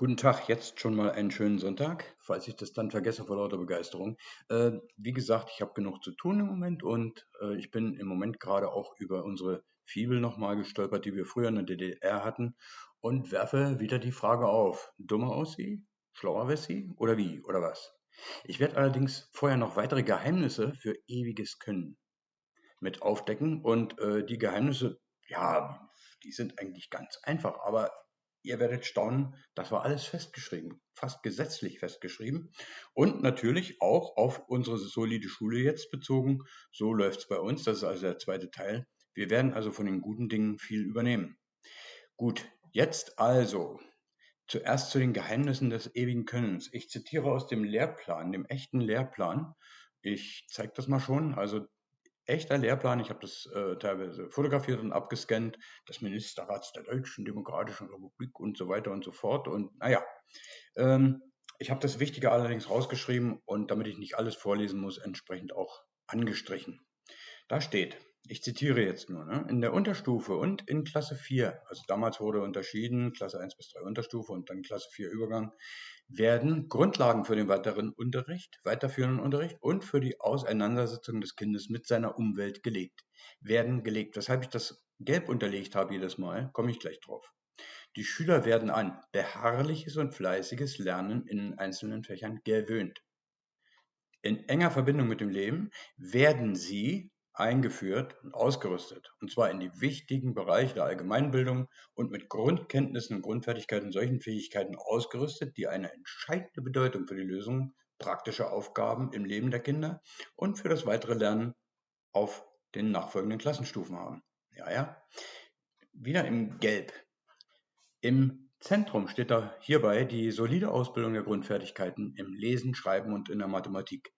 Guten Tag, jetzt schon mal einen schönen Sonntag, falls ich das dann vergesse vor lauter Begeisterung. Äh, wie gesagt, ich habe genug zu tun im Moment und äh, ich bin im Moment gerade auch über unsere Fibel nochmal gestolpert, die wir früher in der DDR hatten und werfe wieder die Frage auf, dummer aus sie, schlauer sie oder wie oder was? Ich werde allerdings vorher noch weitere Geheimnisse für ewiges Können mit aufdecken und äh, die Geheimnisse, ja, die sind eigentlich ganz einfach, aber Ihr werdet staunen, das war alles festgeschrieben, fast gesetzlich festgeschrieben. Und natürlich auch auf unsere solide Schule jetzt bezogen. So läuft es bei uns, das ist also der zweite Teil. Wir werden also von den guten Dingen viel übernehmen. Gut, jetzt also zuerst zu den Geheimnissen des ewigen Könnens. Ich zitiere aus dem Lehrplan, dem echten Lehrplan. Ich zeige das mal schon. Also echter Lehrplan. Ich habe das äh, teilweise fotografiert und abgescannt, des Ministerrats der Deutschen Demokratischen Republik und so weiter und so fort. Und naja, ähm, ich habe das Wichtige allerdings rausgeschrieben und damit ich nicht alles vorlesen muss, entsprechend auch angestrichen. Da steht, ich zitiere jetzt nur, ne, in der Unterstufe und in Klasse 4, also damals wurde unterschieden, Klasse 1 bis 3 Unterstufe und dann Klasse 4 Übergang, werden Grundlagen für den weiteren Unterricht, weiterführenden Unterricht und für die Auseinandersetzung des Kindes mit seiner Umwelt gelegt. Werden gelegt. Weshalb ich das gelb unterlegt habe jedes Mal, komme ich gleich drauf. Die Schüler werden an beharrliches und fleißiges Lernen in einzelnen Fächern gewöhnt. In enger Verbindung mit dem Leben werden sie eingeführt und ausgerüstet, und zwar in die wichtigen Bereiche der Allgemeinbildung und mit Grundkenntnissen und Grundfertigkeiten solchen Fähigkeiten ausgerüstet, die eine entscheidende Bedeutung für die Lösung praktischer Aufgaben im Leben der Kinder und für das weitere Lernen auf den nachfolgenden Klassenstufen haben. Ja, ja. Wieder im Gelb. Im Zentrum steht da hierbei die solide Ausbildung der Grundfertigkeiten im Lesen, Schreiben und in der Mathematik.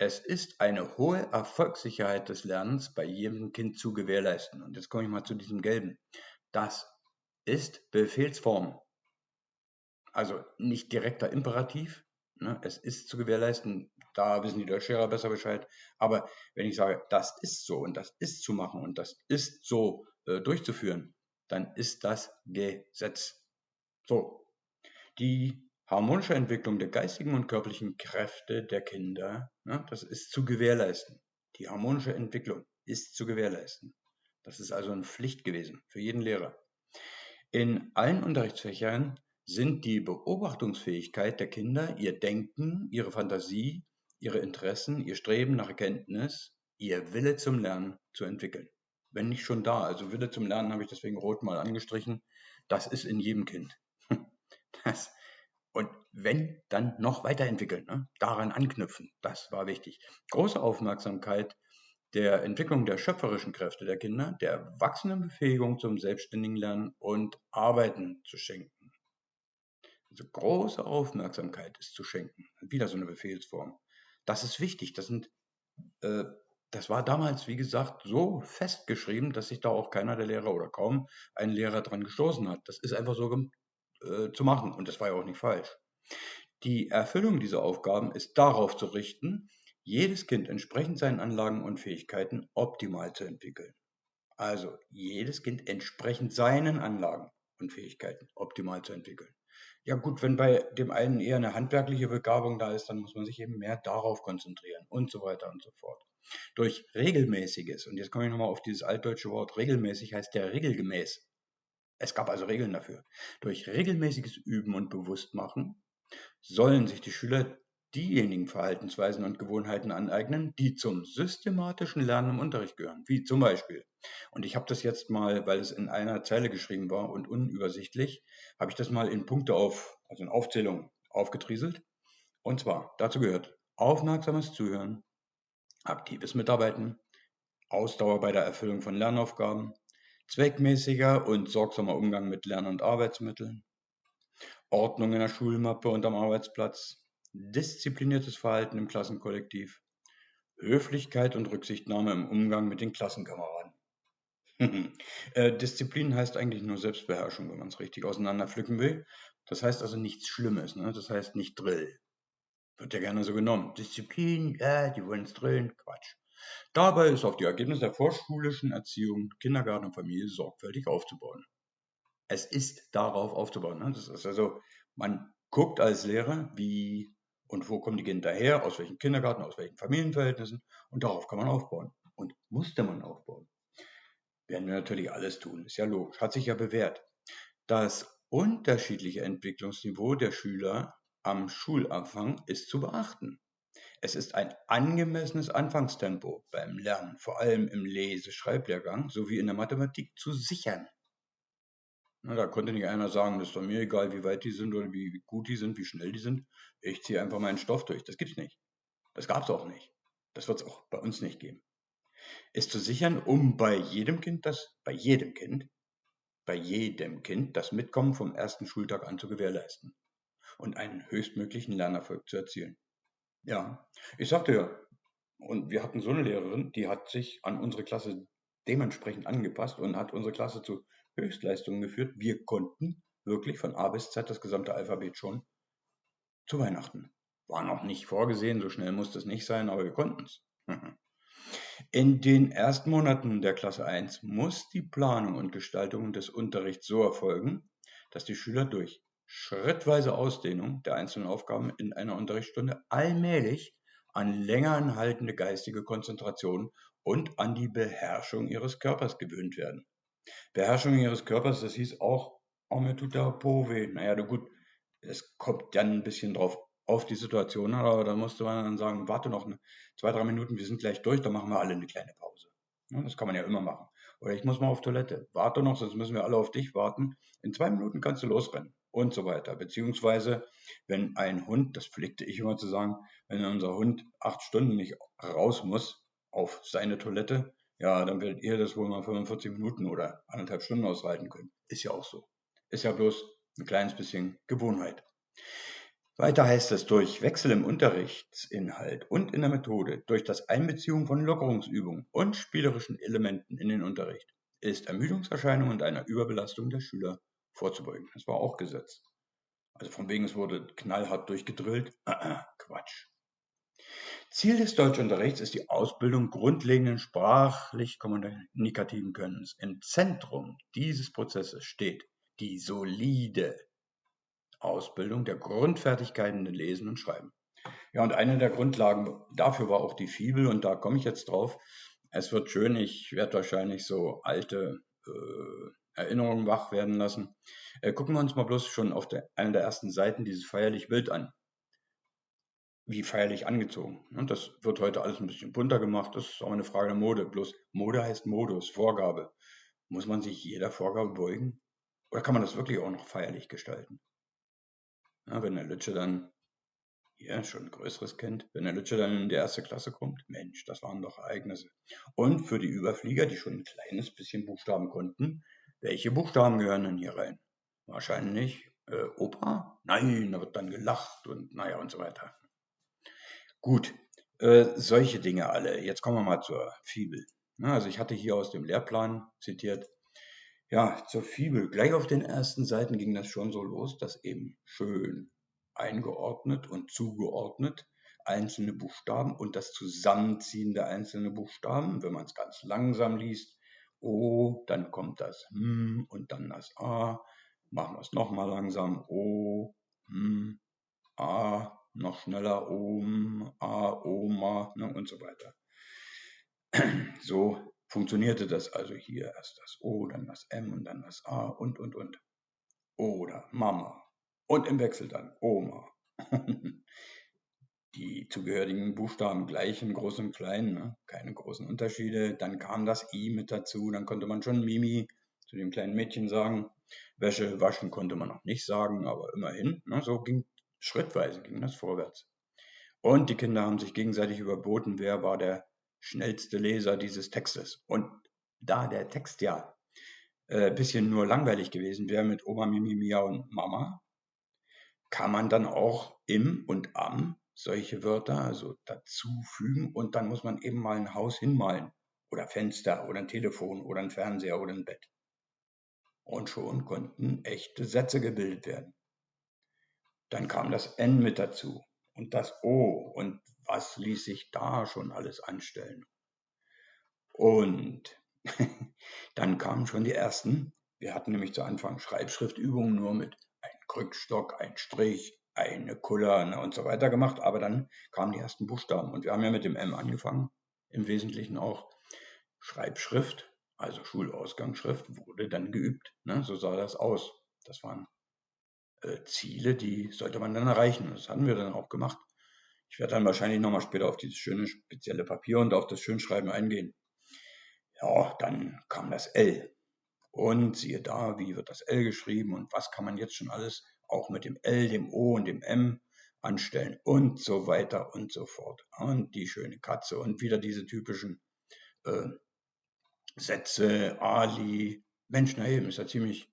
Es ist eine hohe Erfolgssicherheit des Lernens bei jedem Kind zu gewährleisten. Und jetzt komme ich mal zu diesem Gelben. Das ist Befehlsform. Also nicht direkter Imperativ. Ne? Es ist zu gewährleisten. Da wissen die Deutschlehrer besser Bescheid. Aber wenn ich sage, das ist so und das ist zu machen und das ist so äh, durchzuführen, dann ist das Gesetz. So. Die harmonische Entwicklung der geistigen und körperlichen Kräfte der Kinder, ne, das ist zu gewährleisten. Die harmonische Entwicklung ist zu gewährleisten. Das ist also eine Pflicht gewesen für jeden Lehrer. In allen Unterrichtsfächern sind die Beobachtungsfähigkeit der Kinder, ihr Denken, ihre Fantasie, ihre Interessen, ihr Streben nach Erkenntnis, ihr Wille zum Lernen zu entwickeln. Wenn nicht schon da, also Wille zum Lernen habe ich deswegen rot mal angestrichen, das ist in jedem Kind. Das und wenn, dann noch weiterentwickeln, ne? daran anknüpfen. Das war wichtig. Große Aufmerksamkeit der Entwicklung der schöpferischen Kräfte der Kinder, der wachsenden Befähigung zum selbstständigen Lernen und Arbeiten zu schenken. Also große Aufmerksamkeit ist zu schenken. Wieder so eine Befehlsform. Das ist wichtig. Das sind äh, das war damals, wie gesagt, so festgeschrieben, dass sich da auch keiner der Lehrer oder kaum ein Lehrer dran gestoßen hat. Das ist einfach so äh, zu machen. Und das war ja auch nicht falsch. Die Erfüllung dieser Aufgaben ist darauf zu richten, jedes Kind entsprechend seinen Anlagen und Fähigkeiten optimal zu entwickeln. Also jedes Kind entsprechend seinen Anlagen und Fähigkeiten optimal zu entwickeln. Ja gut, wenn bei dem einen eher eine handwerkliche Begabung da ist, dann muss man sich eben mehr darauf konzentrieren und so weiter und so fort. Durch regelmäßiges, und jetzt komme ich nochmal auf dieses altdeutsche Wort regelmäßig, heißt der regelgemäß. Es gab also Regeln dafür. Durch regelmäßiges Üben und Bewusstmachen sollen sich die Schüler diejenigen Verhaltensweisen und Gewohnheiten aneignen, die zum systematischen Lernen im Unterricht gehören, wie zum Beispiel, und ich habe das jetzt mal, weil es in einer Zeile geschrieben war und unübersichtlich, habe ich das mal in Punkte auf, also in Aufzählung aufgetrieselt. Und zwar, dazu gehört aufmerksames Zuhören, aktives Mitarbeiten, Ausdauer bei der Erfüllung von Lernaufgaben, zweckmäßiger und sorgsamer Umgang mit Lern- und Arbeitsmitteln, Ordnung in der Schulmappe und am Arbeitsplatz, diszipliniertes Verhalten im Klassenkollektiv, Höflichkeit und Rücksichtnahme im Umgang mit den Klassenkameraden. äh, Disziplin heißt eigentlich nur Selbstbeherrschung, wenn man es richtig auseinanderpflücken will. Das heißt also nichts Schlimmes, ne? das heißt nicht Drill. Wird ja gerne so genommen. Disziplin, ja, die wollen es drillen, Quatsch. Dabei ist auf die Ergebnisse der vorschulischen Erziehung, Kindergarten und Familie sorgfältig aufzubauen. Es ist darauf aufzubauen. Ne? Das ist also, man guckt als Lehrer, wie und wo kommen die Kinder her, aus welchem Kindergarten, aus welchen Familienverhältnissen und darauf kann man aufbauen. Und musste man aufbauen. Werden wir natürlich alles tun, ist ja logisch, hat sich ja bewährt. Das unterschiedliche Entwicklungsniveau der Schüler am Schulanfang ist zu beachten. Es ist ein angemessenes Anfangstempo beim Lernen, vor allem im Lese-Schreiblehrgang sowie in der Mathematik zu sichern. Na, da konnte nicht einer sagen, das ist doch mir egal, wie weit die sind oder wie gut die sind, wie schnell die sind. Ich ziehe einfach meinen Stoff durch. Das gibt's nicht. Das gab's auch nicht. Das wird es auch bei uns nicht geben. Ist zu sichern, um bei jedem Kind das, bei jedem Kind, bei jedem Kind das Mitkommen vom ersten Schultag an zu gewährleisten und einen höchstmöglichen Lernerfolg zu erzielen. Ja, ich sagte ja, und wir hatten so eine Lehrerin, die hat sich an unsere Klasse dementsprechend angepasst und hat unsere Klasse zu Höchstleistungen geführt. Wir konnten wirklich von A bis Z das gesamte Alphabet schon zu Weihnachten. War noch nicht vorgesehen, so schnell musste es nicht sein, aber wir konnten es. In den ersten Monaten der Klasse 1 muss die Planung und Gestaltung des Unterrichts so erfolgen, dass die Schüler durch schrittweise Ausdehnung der einzelnen Aufgaben in einer Unterrichtsstunde allmählich an länger anhaltende geistige Konzentration und an die Beherrschung ihres Körpers gewöhnt werden. Beherrschung ihres Körpers, das hieß auch, oh, mir tut der Po weh. Naja, gut, es kommt dann ein bisschen drauf auf die Situation, aber da musste man dann sagen, warte noch zwei, drei Minuten, wir sind gleich durch, dann machen wir alle eine kleine Pause. Das kann man ja immer machen. Oder ich muss mal auf Toilette. Warte noch, sonst müssen wir alle auf dich warten. In zwei Minuten kannst du losrennen und so weiter. Beziehungsweise, wenn ein Hund, das pflegte ich immer zu sagen, wenn unser Hund acht Stunden nicht raus muss auf seine Toilette, ja, dann werdet ihr das wohl mal 45 Minuten oder anderthalb Stunden aushalten können. Ist ja auch so. Ist ja bloß ein kleines bisschen Gewohnheit. Weiter heißt es, durch Wechsel im Unterrichtsinhalt und in der Methode, durch das Einbeziehung von Lockerungsübungen und spielerischen Elementen in den Unterricht, ist Ermüdungserscheinungen und einer Überbelastung der Schüler vorzubeugen. Das war auch Gesetz. Also von wegen, es wurde knallhart durchgedrillt. Quatsch. Ziel des Deutschunterrichts ist die Ausbildung grundlegenden sprachlich-kommunikativen Könnens. Im Zentrum dieses Prozesses steht die solide Ausbildung der Grundfertigkeiten in Lesen und Schreiben. Ja, und eine der Grundlagen dafür war auch die Fibel und da komme ich jetzt drauf. Es wird schön, ich werde wahrscheinlich so alte äh, Erinnerungen wach werden lassen. Äh, gucken wir uns mal bloß schon auf der, einer der ersten Seiten dieses feierlich Bild an. Wie feierlich angezogen. Und das wird heute alles ein bisschen bunter gemacht. Das ist auch eine Frage der Mode. Bloß Mode heißt Modus, Vorgabe. Muss man sich jeder Vorgabe beugen? Oder kann man das wirklich auch noch feierlich gestalten? Ja, wenn der Lütsche dann hier schon ein größeres Kind, wenn der Lütsche dann in die erste Klasse kommt, Mensch, das waren doch Ereignisse. Und für die Überflieger, die schon ein kleines bisschen Buchstaben konnten, welche Buchstaben gehören denn hier rein? Wahrscheinlich äh, Opa? Nein, da wird dann gelacht und naja und so weiter. Gut, äh, solche Dinge alle. Jetzt kommen wir mal zur Fibel. Ja, also ich hatte hier aus dem Lehrplan zitiert, ja, zur Fibel. Gleich auf den ersten Seiten ging das schon so los, dass eben schön eingeordnet und zugeordnet einzelne Buchstaben und das Zusammenziehen der einzelnen Buchstaben, wenn man es ganz langsam liest, O, dann kommt das M und dann das A. Machen wir es nochmal langsam. O, M, A, noch schneller Om, A, Oma ne, und so weiter. So funktionierte das also hier. Erst das O, dann das M und dann das A und, und, und. Oder Mama. Und im Wechsel dann Oma. die zugehörigen Buchstaben gleich in groß und klein, ne? keine großen Unterschiede. Dann kam das I mit dazu, dann konnte man schon Mimi zu dem kleinen Mädchen sagen. Wäsche waschen konnte man noch nicht sagen, aber immerhin. Ne? So ging schrittweise ging das vorwärts. Und die Kinder haben sich gegenseitig überboten, wer war der schnellste Leser dieses Textes. Und da der Text ja ein äh, bisschen nur langweilig gewesen wäre mit Oma, Mimi, Mia und Mama, kann man dann auch im und am solche Wörter also dazufügen und dann muss man eben mal ein Haus hinmalen oder Fenster oder ein Telefon oder ein Fernseher oder ein Bett. Und schon konnten echte Sätze gebildet werden. Dann kam das N mit dazu und das O und was ließ sich da schon alles anstellen. Und dann kamen schon die ersten Wir hatten nämlich zu Anfang Schreibschriftübungen nur mit einem Krückstock, ein Strich, eine Kuller und so weiter gemacht, aber dann kamen die ersten Buchstaben und wir haben ja mit dem M angefangen, im Wesentlichen auch Schreibschrift, also Schulausgangsschrift, wurde dann geübt. Ne? So sah das aus. Das waren äh, Ziele, die sollte man dann erreichen. Das hatten wir dann auch gemacht. Ich werde dann wahrscheinlich nochmal später auf dieses schöne spezielle Papier und auf das Schönschreiben eingehen. Ja, dann kam das L. Und siehe da, wie wird das L geschrieben und was kann man jetzt schon alles auch mit dem L, dem O und dem M anstellen und so weiter und so fort. Und die schöne Katze und wieder diese typischen äh, Sätze, Ali. Mensch, na eben, ist ja ziemlich.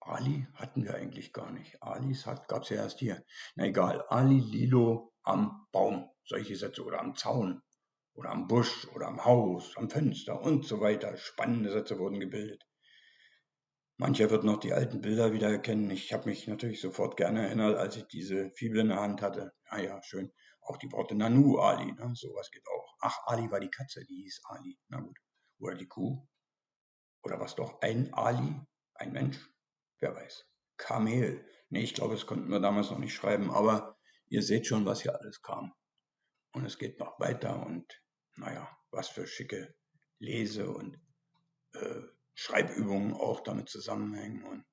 Ali hatten wir eigentlich gar nicht. Alis gab es ja erst hier. Na egal, Ali, Lilo am Baum, solche Sätze oder am Zaun oder am Busch oder am Haus, am Fenster und so weiter. Spannende Sätze wurden gebildet. Mancher wird noch die alten Bilder wieder erkennen. Ich habe mich natürlich sofort gerne erinnert, als ich diese Fibel in der Hand hatte. Ah ja, schön. Auch die Worte Nanu, Ali, ne? sowas geht auch. Ach, Ali war die Katze, die hieß Ali. Na gut. Oder die Kuh. Oder was doch ein Ali, ein Mensch? Wer weiß. Kamel. Nee, ich glaube, das konnten wir damals noch nicht schreiben, aber ihr seht schon, was hier alles kam. Und es geht noch weiter und naja, was für schicke Lese- und äh, Schreibübungen auch damit zusammenhängen. Und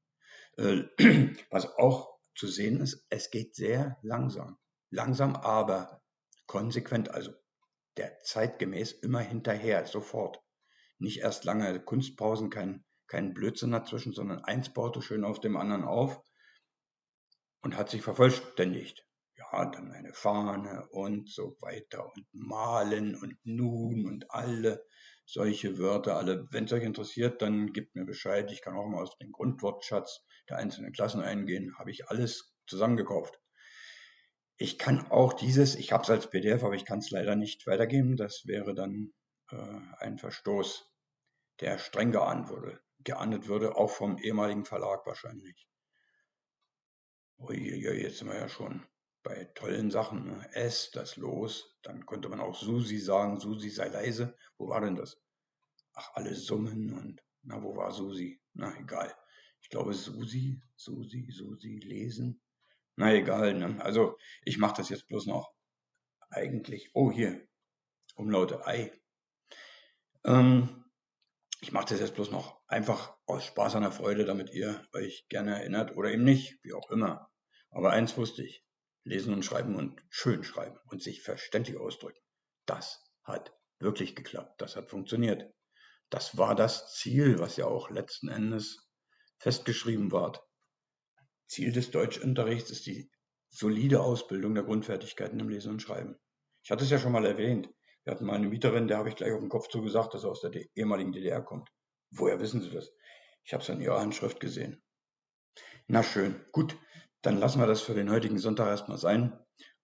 äh, was auch zu sehen ist, es geht sehr langsam. Langsam, aber konsequent, also der zeitgemäß immer hinterher, sofort. Nicht erst lange Kunstpausen, kein, kein Blödsinn dazwischen, sondern eins baute schön auf dem anderen auf und hat sich vervollständigt ja, dann eine Fahne und so weiter und malen und nun und alle solche Wörter, alle. Wenn es euch interessiert, dann gebt mir Bescheid. Ich kann auch mal aus dem Grundwortschatz der einzelnen Klassen eingehen. Habe ich alles zusammengekauft. Ich kann auch dieses, ich habe es als PDF, aber ich kann es leider nicht weitergeben. Das wäre dann äh, ein Verstoß, der streng geahndet würde, geahndet würde, auch vom ehemaligen Verlag wahrscheinlich. Uiuiui, jetzt sind wir ja schon bei tollen Sachen. Ne? S, das Los, dann konnte man auch Susi sagen, Susi sei leise. Wo war denn das? Ach, alle summen und na, wo war Susi? Na, egal. Ich glaube Susi, Susi, Susi, lesen. Na, egal. Ne? Also, ich mache das jetzt bloß noch eigentlich. Oh, hier. Umlaute Ei. Ähm, ich mache das jetzt bloß noch einfach aus Spaß an der Freude, damit ihr euch gerne erinnert oder eben nicht, wie auch immer. Aber eins wusste ich. Lesen und Schreiben und schön schreiben und sich verständlich ausdrücken. Das hat wirklich geklappt. Das hat funktioniert. Das war das Ziel, was ja auch letzten Endes festgeschrieben war. Ziel des Deutschunterrichts ist die solide Ausbildung der Grundfertigkeiten im Lesen und Schreiben. Ich hatte es ja schon mal erwähnt. Wir hatten mal eine Mieterin, der habe ich gleich auf den Kopf zugesagt, dass er aus der ehemaligen DDR kommt. Woher wissen Sie das? Ich habe es an Ihrer Handschrift gesehen. Na schön, gut. Dann lassen wir das für den heutigen Sonntag erstmal sein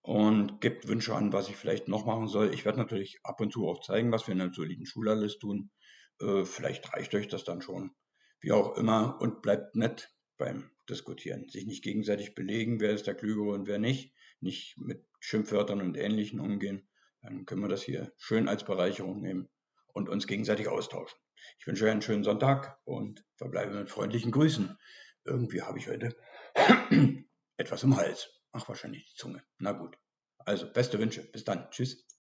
und gebt Wünsche an, was ich vielleicht noch machen soll. Ich werde natürlich ab und zu auch zeigen, was wir in der soliden Schule alles tun. Äh, vielleicht reicht euch das dann schon. Wie auch immer und bleibt nett beim Diskutieren. Sich nicht gegenseitig belegen, wer ist der Klügere und wer nicht. Nicht mit Schimpfwörtern und Ähnlichem umgehen. Dann können wir das hier schön als Bereicherung nehmen und uns gegenseitig austauschen. Ich wünsche euch einen schönen Sonntag und verbleibe mit freundlichen Grüßen. Irgendwie habe ich heute etwas im Hals. Ach, wahrscheinlich die Zunge. Na gut. Also, beste Wünsche. Bis dann. Tschüss.